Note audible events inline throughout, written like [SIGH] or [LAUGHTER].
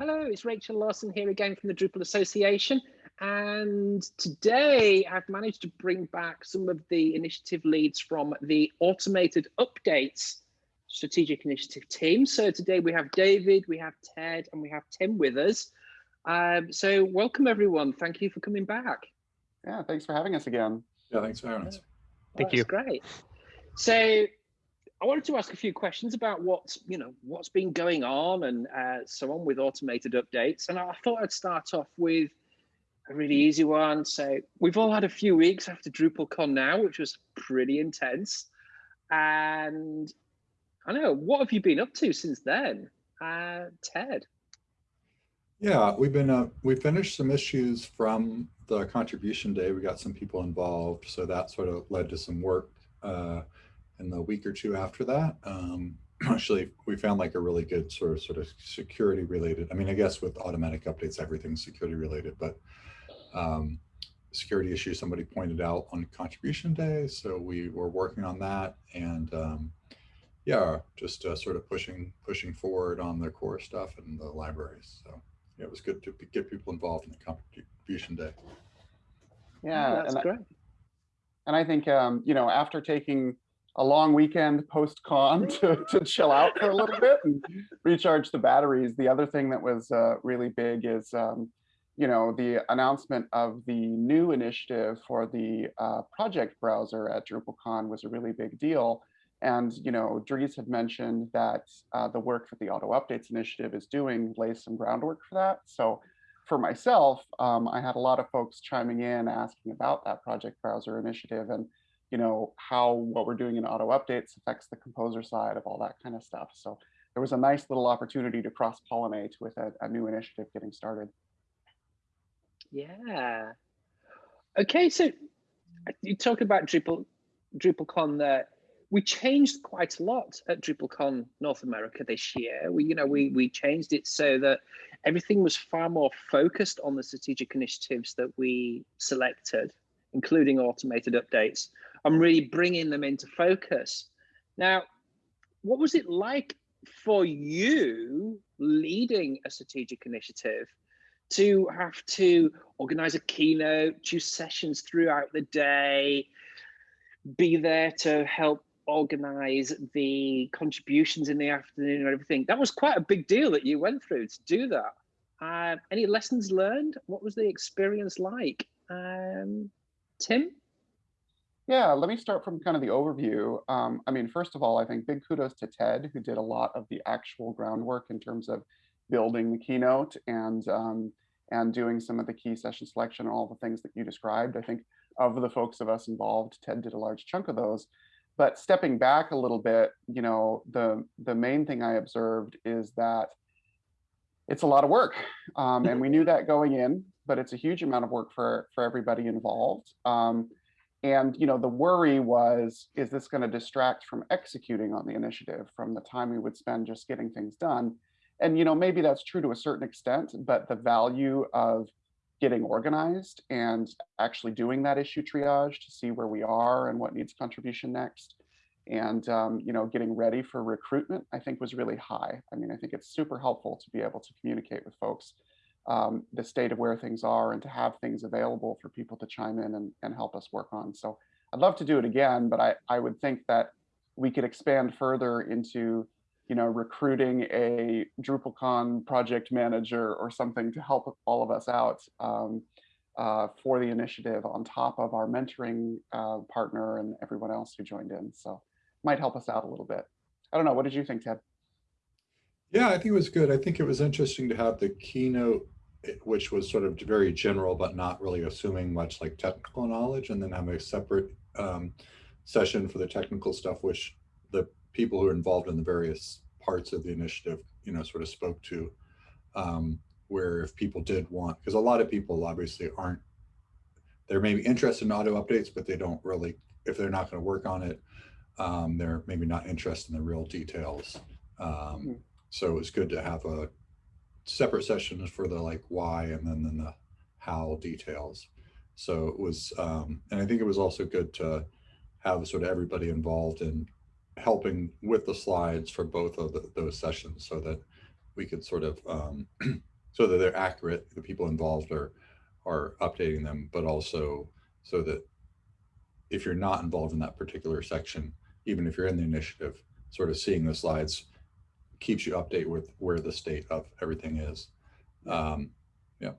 Hello, it's Rachel Lawson here again from the Drupal Association. And today I've managed to bring back some of the initiative leads from the automated updates strategic initiative team. So today we have David, we have Ted, and we have Tim with us. Um, so welcome everyone. Thank you for coming back. Yeah, thanks for having us again. Yeah, thanks for having us. Thank you. Great. So I wanted to ask a few questions about what's you know what's been going on and uh, so on with automated updates. And I thought I'd start off with a really easy one. So we've all had a few weeks after DrupalCon now, which was pretty intense. And I know what have you been up to since then, uh, Ted? Yeah, we've been uh, we finished some issues from the contribution day. We got some people involved, so that sort of led to some work uh, in the week or two after that. Um, [CLEARS THROAT] actually, we found like a really good sort of sort of security related. I mean, I guess with automatic updates, everything's security related, but um, security issue somebody pointed out on contribution day, so we were working on that and. Um, yeah, just uh, sort of pushing pushing forward on the core stuff and the libraries. So yeah, it was good to get people involved in the contribution day. Yeah, that's and great. I, and I think um, you know after taking a long weekend post con to, to chill out for a little bit and recharge the batteries. The other thing that was uh, really big is, um, you know, the announcement of the new initiative for the uh, project browser at DrupalCon was a really big deal. And, you know, Dries had mentioned that uh, the work that the Auto Updates Initiative is doing lays some groundwork for that. So for myself, um, I had a lot of folks chiming in asking about that project browser initiative and, you know, how what we're doing in auto updates affects the composer side of all that kind of stuff. So there was a nice little opportunity to cross pollinate with a, a new initiative getting started. Yeah. Okay, so uh, you talk about Drupal, DrupalCon there we changed quite a lot at DrupalCon North America this year. We, you know, we we changed it so that everything was far more focused on the strategic initiatives that we selected, including automated updates, and really bringing them into focus. Now, what was it like for you leading a strategic initiative to have to organize a keynote, choose sessions throughout the day, be there to help organize the contributions in the afternoon and everything. That was quite a big deal that you went through to do that. Uh, any lessons learned? What was the experience like? Um, Tim? Yeah, let me start from kind of the overview. Um, I mean, first of all, I think big kudos to Ted, who did a lot of the actual groundwork in terms of building the keynote and um, and doing some of the key session selection and all the things that you described. I think of the folks of us involved, Ted did a large chunk of those. But stepping back a little bit, you know, the the main thing I observed is that it's a lot of work, um, and we knew [LAUGHS] that going in. But it's a huge amount of work for for everybody involved. Um, and you know, the worry was, is this going to distract from executing on the initiative from the time we would spend just getting things done? And you know, maybe that's true to a certain extent, but the value of getting organized and actually doing that issue triage to see where we are and what needs contribution next. And um, you know, getting ready for recruitment, I think was really high. I mean, I think it's super helpful to be able to communicate with folks um, the state of where things are and to have things available for people to chime in and, and help us work on. So I'd love to do it again, but I, I would think that we could expand further into you know, recruiting a DrupalCon project manager or something to help all of us out um, uh, for the initiative on top of our mentoring uh, partner and everyone else who joined in. So might help us out a little bit. I don't know. What did you think, Ted? Yeah, I think it was good. I think it was interesting to have the keynote, which was sort of very general, but not really assuming much like technical knowledge, and then have a separate um, session for the technical stuff, which the people who are involved in the various parts of the initiative, you know, sort of spoke to, um, where if people did want, because a lot of people obviously aren't, they're maybe interested in auto updates, but they don't really, if they're not going to work on it, um, they're maybe not interested in the real details. Um, hmm. so it was good to have a separate session for the like why and then, then the how details. So it was, um, and I think it was also good to have sort of everybody involved in helping with the slides for both of the, those sessions so that we could sort of um, [CLEARS THROAT] so that they're accurate, the people involved are, are updating them, but also so that if you're not involved in that particular section, even if you're in the initiative, sort of seeing the slides keeps you update with where the state of everything is. Um, yeah.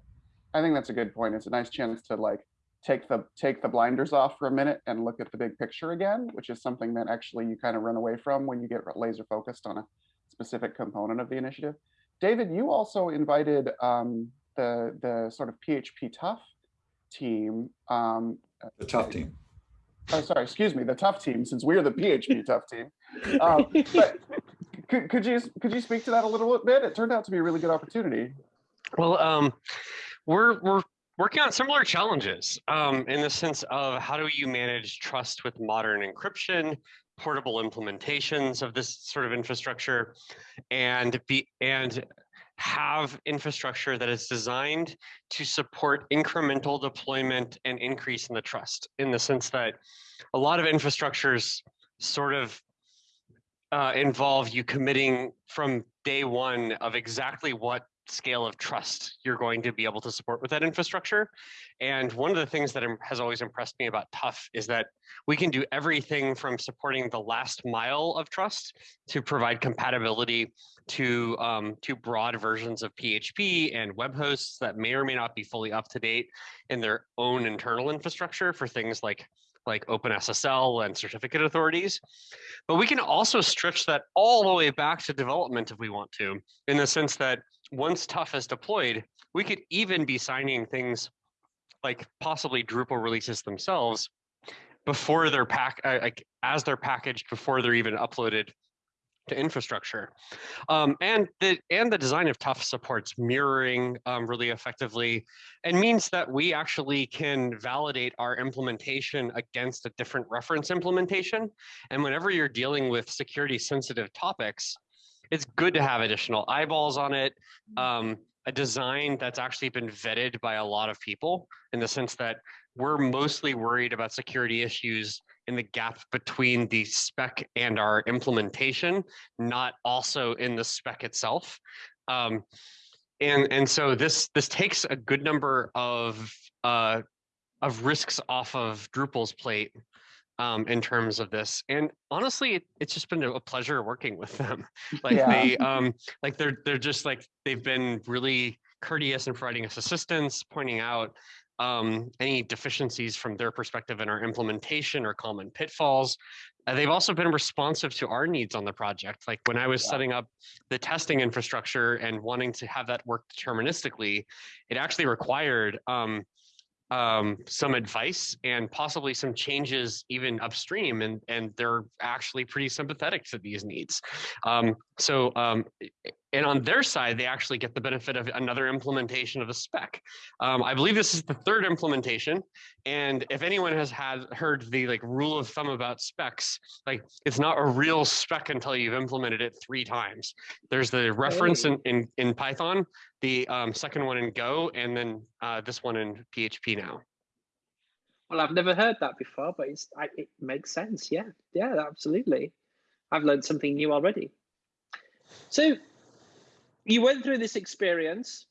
I think that's a good point. It's a nice chance to like take the take the blinders off for a minute and look at the big picture again, which is something that actually you kind of run away from when you get laser focused on a specific component of the initiative. David, you also invited um, the the sort of PHP TUF team. Um, the TUF team. Oh, sorry, excuse me, the TUF team, since we're the PHP TUF team. Um, but could, you could you speak to that a little bit? It turned out to be a really good opportunity. Well, um, we're we're working on similar challenges um, in the sense of how do you manage trust with modern encryption, portable implementations of this sort of infrastructure, and be and have infrastructure that is designed to support incremental deployment and increase in the trust in the sense that a lot of infrastructures sort of uh, involve you committing from day one of exactly what scale of trust you're going to be able to support with that infrastructure. And one of the things that has always impressed me about TUF is that we can do everything from supporting the last mile of trust to provide compatibility to um, to broad versions of PHP and web hosts that may or may not be fully up to date in their own internal infrastructure for things like like OpenSSL and certificate authorities. But we can also stretch that all the way back to development if we want to, in the sense that once TUF is deployed, we could even be signing things like possibly Drupal releases themselves before they're pack uh, like as they're packaged before they're even uploaded to infrastructure. Um, and the and the design of TUF supports mirroring um, really effectively and means that we actually can validate our implementation against a different reference implementation. And whenever you're dealing with security sensitive topics, it's good to have additional eyeballs on it. Um, a design that's actually been vetted by a lot of people in the sense that we're mostly worried about security issues in the gap between the spec and our implementation, not also in the spec itself. Um, and and so this this takes a good number of uh, of risks off of Drupal's plate um, in terms of this. And honestly, it, it's just been a pleasure working with them. [LAUGHS] Like yeah. they, um, like they're they're just like they've been really courteous in providing us assistance, pointing out um, any deficiencies from their perspective in our implementation or common pitfalls. Uh, they've also been responsive to our needs on the project. Like when I was yeah. setting up the testing infrastructure and wanting to have that work deterministically, it actually required um, um, some advice and possibly some changes even upstream and and they're actually pretty sympathetic to these needs. Um, so um, and on their side they actually get the benefit of another implementation of the spec. Um, i believe this is the third implementation and if anyone has had heard the like rule of thumb about specs like it's not a real spec until you've implemented it three times. There's the reference in, in, in python the um, second one in Go, and then uh, this one in PHP now. Well, I've never heard that before, but it's I, it makes sense. Yeah, yeah, absolutely. I've learned something new already. So, you went through this experience,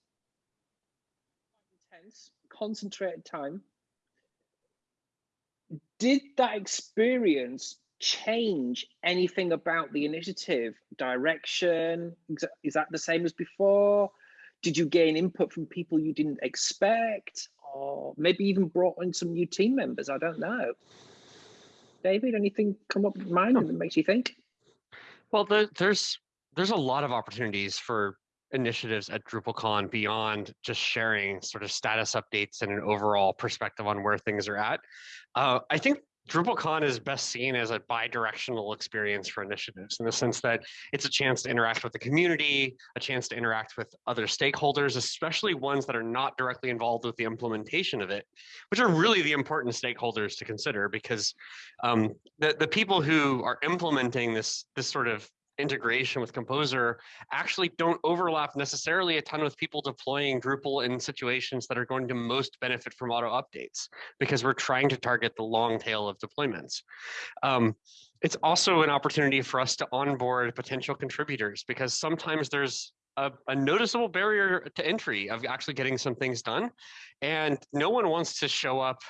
intense, concentrated time. Did that experience change anything about the initiative direction? Is that the same as before? Did you gain input from people you didn't expect or maybe even brought in some new team members? I don't know. David anything come up in mind that makes you think? Well the, there's there's a lot of opportunities for initiatives at DrupalCon beyond just sharing sort of status updates and an overall perspective on where things are at. Uh, I think DrupalCon is best seen as a bi-directional experience for initiatives in the sense that it's a chance to interact with the community, a chance to interact with other stakeholders, especially ones that are not directly involved with the implementation of it, which are really the important stakeholders to consider because um, the, the people who are implementing this, this sort of integration with Composer actually don't overlap necessarily a ton with people deploying Drupal in situations that are going to most benefit from auto updates because we're trying to target the long tail of deployments. Um, it's also an opportunity for us to onboard potential contributors because sometimes there's a, a, noticeable barrier to entry of actually getting some things done. And no one wants to show up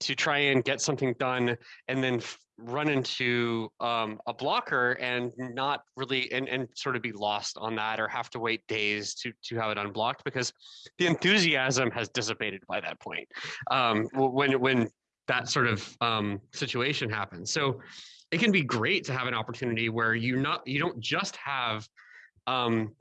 to try and get something done and then run into um, a blocker and not really and, and sort of be lost on that or have to wait days to to have it unblocked because the enthusiasm has dissipated by that point um, when when that sort of um, situation happens. So it can be great to have an opportunity where you not you don't just have um,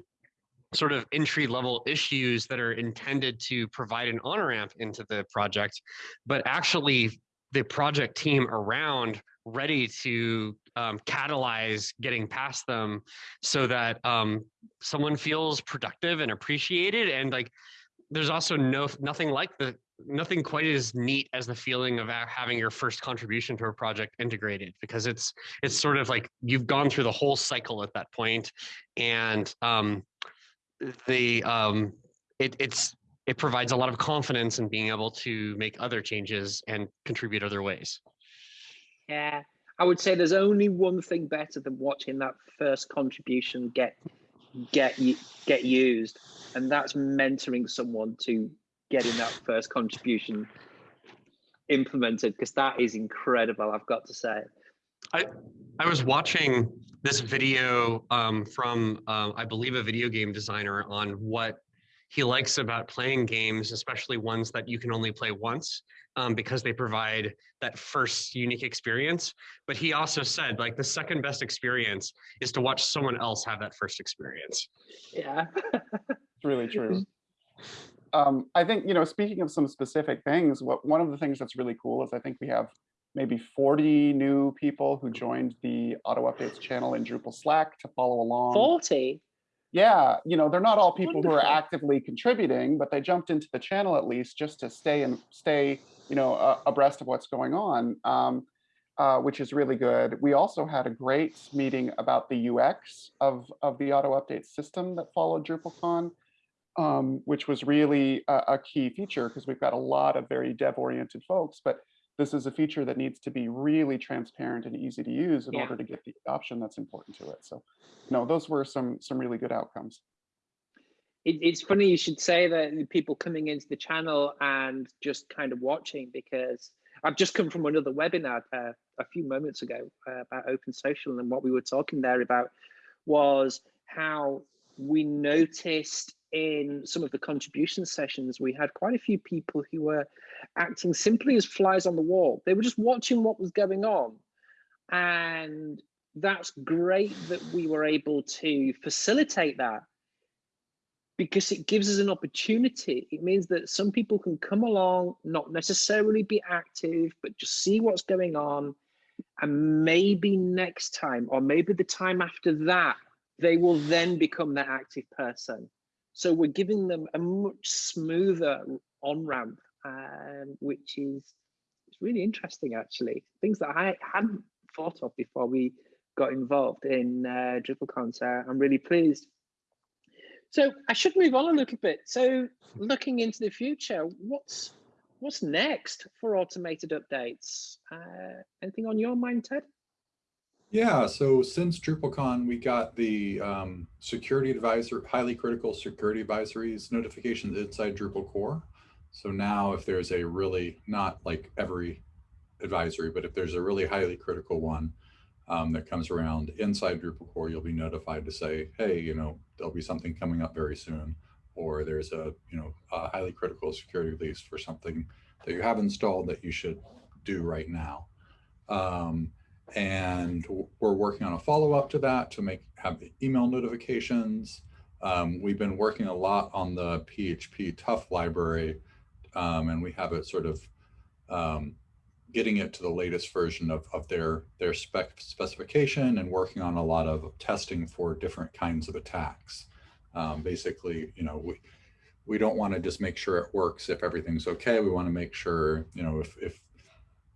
sort of entry level issues that are intended to provide an on ramp into the project, but actually the project team around ready to um, catalyze getting past them so that um, someone feels productive and appreciated and like there's also no nothing like the nothing quite as neat as the feeling of having your first contribution to a project integrated because it's it's sort of like you've gone through the whole cycle at that point and um, the um, it, it's it provides a lot of confidence in being able to make other changes and contribute other ways. Yeah, I would say there's only one thing better than watching that first contribution get get get used, and that's mentoring someone to getting that first contribution implemented because that is incredible. I've got to say. I I was watching this video um, from uh, I believe a video game designer on what he likes about playing games, especially ones that you can only play once, um, because they provide that first unique experience. But he also said, like, the second best experience is to watch someone else have that first experience. Yeah, [LAUGHS] it's really true. [LAUGHS] Um, I think, you know, speaking of some specific things, what one of the things that's really cool is I think we have maybe 40 new people who joined the auto updates channel in Drupal Slack to follow along. 40? Yeah, you know, they're not all people Wonderful. who are actively contributing, but they jumped into the channel at least just to stay and stay, you know, uh, abreast of what's going on, um, uh, which is really good. We also had a great meeting about the UX of, of the auto update system that followed DrupalCon, um, which was really a, a key feature because we've got a lot of very dev-oriented folks, but this is a feature that needs to be really transparent and easy to use in yeah. order to get the adoption that's important to it. So, no, those were some some really good outcomes. It, it's funny you should say that people coming into the channel and just kind of watching because I've just come from another webinar uh, a few moments ago uh, about open social and what we were talking there about was how we noticed in some of the contribution sessions, we had quite a few people who were acting simply as flies on the wall. They were just watching what was going on. And that's great that we were able to facilitate that because it gives us an opportunity. It means that some people can come along, not necessarily be active, but just see what's going on. And maybe next time, or maybe the time after that, they will then become that active person. So we're giving them a much smoother on ramp, um, which is it's really interesting actually. Things that I hadn't thought of before we got involved in uh, DrupalCon. So I'm really pleased. So I should move on a little bit. So looking into the future, what's what's next for automated updates? Uh, anything on your mind, Ted? Yeah, so since DrupalCon, we got the um, security advisor, highly critical security advisories notifications inside Drupal core. So now if there's a really, not like every advisory, but if there's a really highly critical one um, that comes around inside Drupal core, you'll be notified to say, hey, you know, there'll be something coming up very soon, or there's a, you know, a highly critical security release for something that you have installed that you should do right now. Um, and we're working on a follow-up to that to make have the email notifications. Um, we've been working a lot on the PHP TUF library, um, and we have it sort of um, getting it to the latest version of, of their, their spec specification and working on a lot of testing for different kinds of attacks. Um, basically, you know, we, we don't want to just make sure it works if everything's okay. We want to make sure, you know, if, if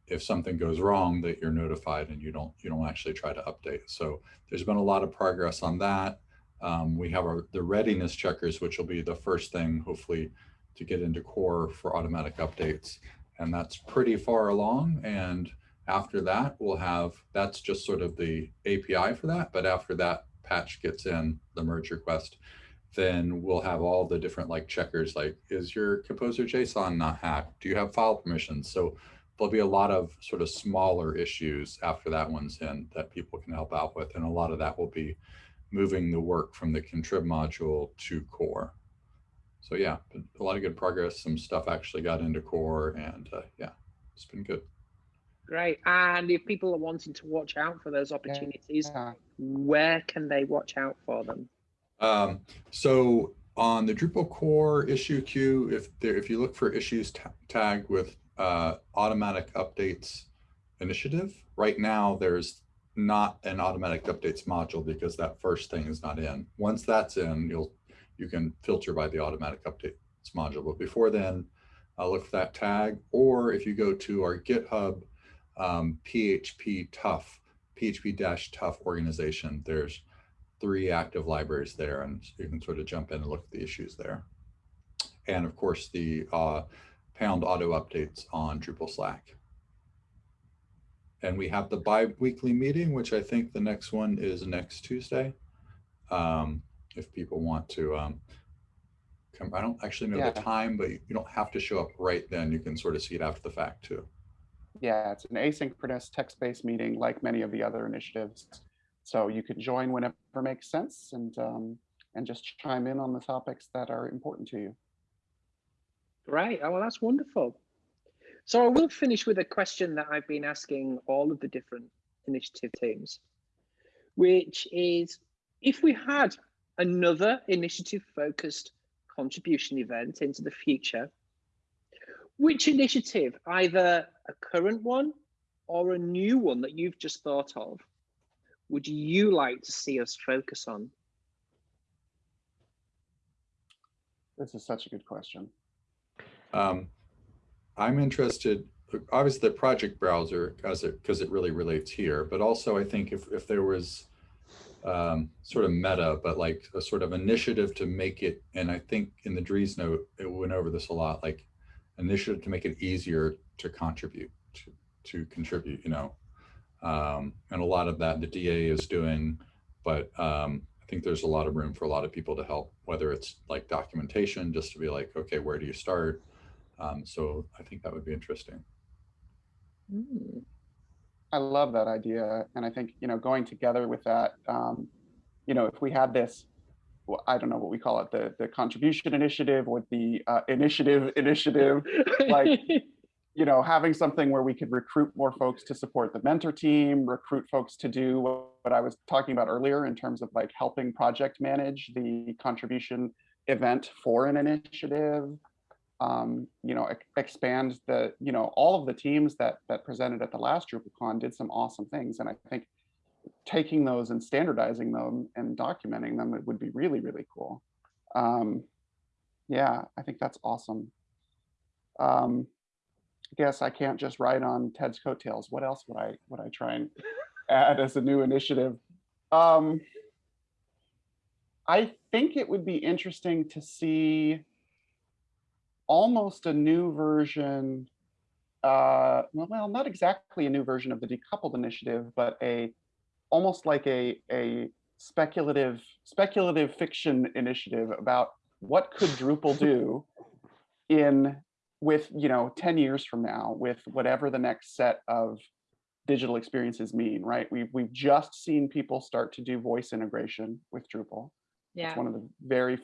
if something goes wrong that you're notified and you don't you don't actually try to update. So there's been a lot of progress on that. Um, we have our, the readiness checkers, which will be the first thing, hopefully, to get into core for automatic updates. And that's pretty far along. And after that, we'll have, that's just sort of the API for that. But after that patch gets in, the merge request, then we'll have all the different like checkers, like is your composer JSON not hacked? Do you have file permissions? So there'll be a lot of sort of smaller issues after that one's in that people can help out with. And a lot of that will be moving the work from the contrib module to core. So yeah, a lot of good progress. Some stuff actually got into core and uh, yeah, it's been good. Great. And if people are wanting to watch out for those opportunities, yeah. where can they watch out for them? Um, so on the Drupal core issue queue, if there, if you look for issues tag with uh, automatic updates initiative, right now there's not an automatic updates module because that first thing is not in. Once that's in, you'll you can filter by the automatic updates module. But before then, uh, look for that tag. Or if you go to our GitHub um, PHP TUF, PHP dash TUF organization, there's three active libraries there and you can sort of jump in and look at the issues there. And of course the uh, pound auto updates on Drupal Slack. And we have the bi-weekly meeting, which I think the next one is next Tuesday. Um, if people want to um, come, I don't actually know yeah. the time, but you don't have to show up right then. You can sort of see it after the fact too. Yeah, it's an asynchronous text-based meeting like many of the other initiatives. So you can join whenever makes sense and, um, and just chime in on the topics that are important to you. Right. Oh, well, that's wonderful. So I will finish with a question that I've been asking all of the different initiative teams, which is if we had another initiative focused contribution event into the future, which initiative, either a current one or a new one that you've just thought of, would you like to see us focus on? This is such a good question. Um, I'm interested, obviously the project browser as it because it really relates here, but also I think if, if there was um, sort of meta, but like a sort of initiative to make it, and I think in the Driesnote, it went over this a lot, like initiative to make it easier to contribute, to, to contribute, you know, um, and a lot of that the DA is doing, but um, I think there's a lot of room for a lot of people to help, whether it's like documentation, just to be like, okay, where do you start? Um, so I think that would be interesting. Mm. I love that idea. And I think, you know, going together with that, um, you know, if we had this, well, I don't know what we call it, the, the contribution initiative or the uh, initiative [LAUGHS] initiative, like you know, having something where we could recruit more folks to support the mentor team, recruit folks to do what I was talking about earlier in terms of like helping project manage the contribution event for an initiative, um, you know, expand the, you know, all of the teams that that presented at the last DrupalCon did some awesome things. And I think taking those and standardizing them and documenting them, it would be really, really cool. Um, yeah, I think that's awesome. Um, guess I can't just ride on Ted's coattails. What else would I would I try and add as a new initiative? Um, I think it would be interesting to see almost a new version. Uh, well, not exactly a new version of the decoupled initiative, but a almost like a a speculative speculative fiction initiative about what could Drupal do [LAUGHS] in with you know 10 years from now with whatever the next set of digital experiences mean right we've, we've just seen people start to do voice integration with drupal yeah it's one of the very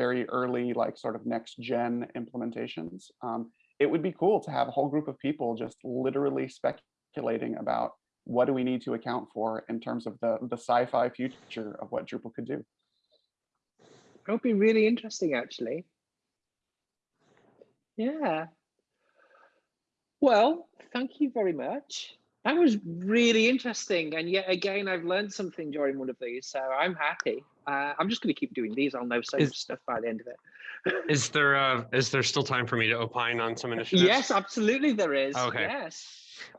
very early like sort of next gen implementations um, it would be cool to have a whole group of people just literally speculating about what do we need to account for in terms of the the sci-fi future of what drupal could do it would be really interesting actually yeah. Well, thank you very much. That was really interesting. And yet again, I've learned something during one of these, so I'm happy. Uh, I'm just going to keep doing these. I'll know so much stuff by the end of it. [LAUGHS] is there uh, is there still time for me to opine on some initiatives? Yes, absolutely there is. Okay. Yes.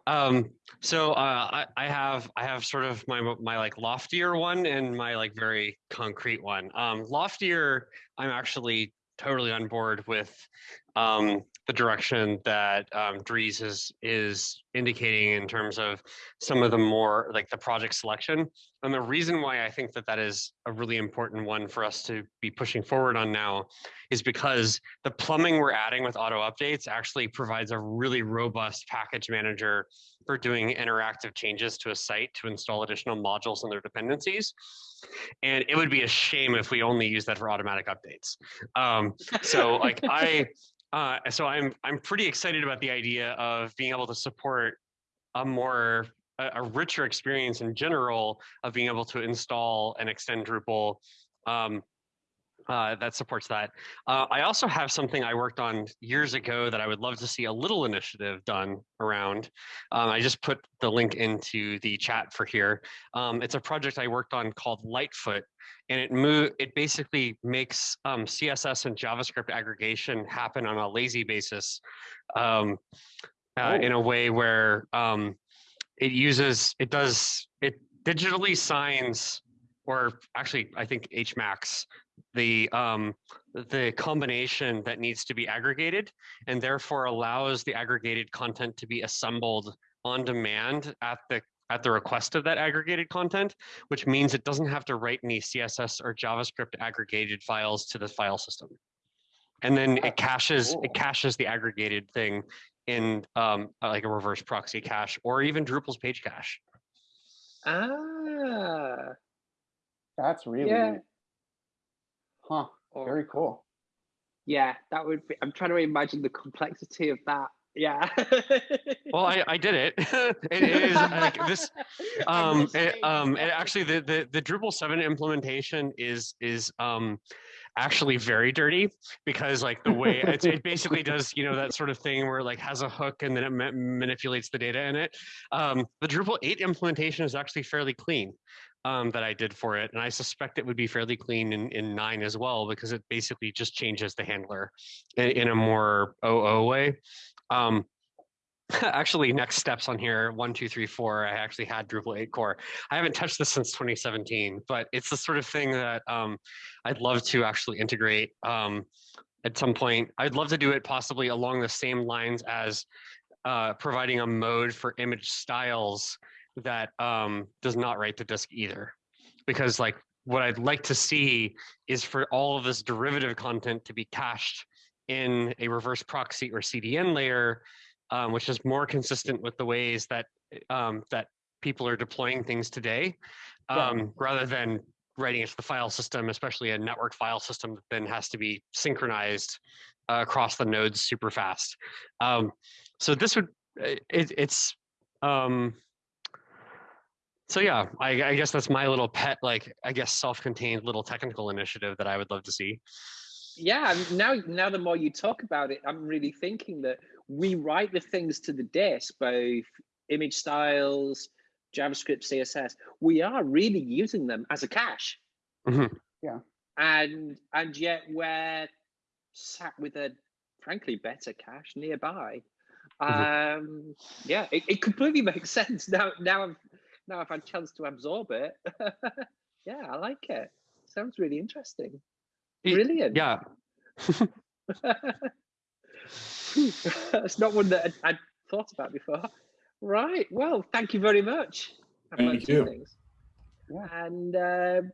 Um, so uh, I, I have I have sort of my my like loftier one and my like very concrete one. Um, loftier, I'm actually totally on board with um, the direction that um, Dries is is indicating in terms of some of the more like the project selection. And the reason why I think that that is a really important one for us to be pushing forward on now is because the plumbing we're adding with auto updates actually provides a really robust package manager for doing interactive changes to a site to install additional modules and their dependencies. And it would be a shame if we only use that for automatic updates. Um, so like I, [LAUGHS] [LAUGHS] uh, so I'm I'm pretty excited about the idea of being able to support a more a, a richer experience in general of being able to install and extend Drupal. Um, uh, that supports that. Uh, I also have something I worked on years ago that I would love to see a little initiative done around. Um, I just put the link into the chat for here. Um, it's a project I worked on called Lightfoot, and it move it basically makes um, CSS and JavaScript aggregation happen on a lazy basis, um, uh, Oh. in a way where um, it uses it does it digitally signs or actually I think HMACs the um, the combination that needs to be aggregated and therefore allows the aggregated content to be assembled on demand at the at the request of that aggregated content, which means it doesn't have to write any CSS or JavaScript aggregated files to the file system. And then it caches cool. it caches the aggregated thing in um, like a reverse proxy cache or even Drupal's page cache. Ah, That's really Yeah. neat. Huh, or- very cool. yeah, that would be. I'm trying to imagine the complexity of that. Yeah. [LAUGHS] Well, I, I did it. [LAUGHS] it is like this [LAUGHS] um it, um and actually the, the the drupal 7 implementation is is um actually very dirty because like the way it's, it basically does you know that sort of thing where it like has a hook and then it ma- manipulates the data in it um the drupal 8 implementation is actually fairly clean um that i did for it and i suspect it would be fairly clean in in 9 as well because it basically just changes the handler in, in a more oo way. Um [LAUGHS] actually next steps on here one two three four i actually had drupal 8 core. I haven't touched this since 2017 but it's the sort of thing that um, i'd love to actually integrate um, at some point. I'd love to do it possibly along the same lines as uh, providing a mode for image styles that um, does not write to disk either because like what i'd like to see is for all of this derivative content to be cached in a reverse proxy or cdn layer um, which is more consistent with the ways that um, that people are deploying things today, Yeah. um, rather than writing it to the file system, especially a network file system that then has to be synchronized uh, across the nodes super fast. Um, so this would it, it's um, so yeah, I, I guess that's my little pet, like I guess self-contained little technical initiative that I would love to see. yeah now now the more you talk about it i'm really thinking that we write the things to the disk both image styles javascript css we are really using them as a cache Mhm. Yeah. and and yet we're sat with a frankly better cache nearby um yeah it, it completely [LAUGHS] makes sense now now i've now i've had a chance to absorb it [LAUGHS] yeah i like it sounds really interesting Y- brilliant Yeah, [LAUGHS] [LAUGHS] That's not one that I'd, I'd thought about before. Right. Well, thank you very much. I've Thank you. Things. Yeah. And um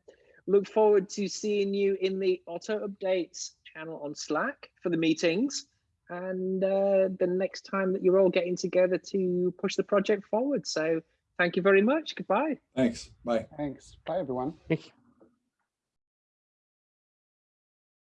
look forward to seeing you in the auto updates channel on Slack for the meetings and uh, the next time that you're all getting together to push the project forward. So thank you very much. Goodbye. Thanks. Bye. Thanks. Bye, everyone. Thank you.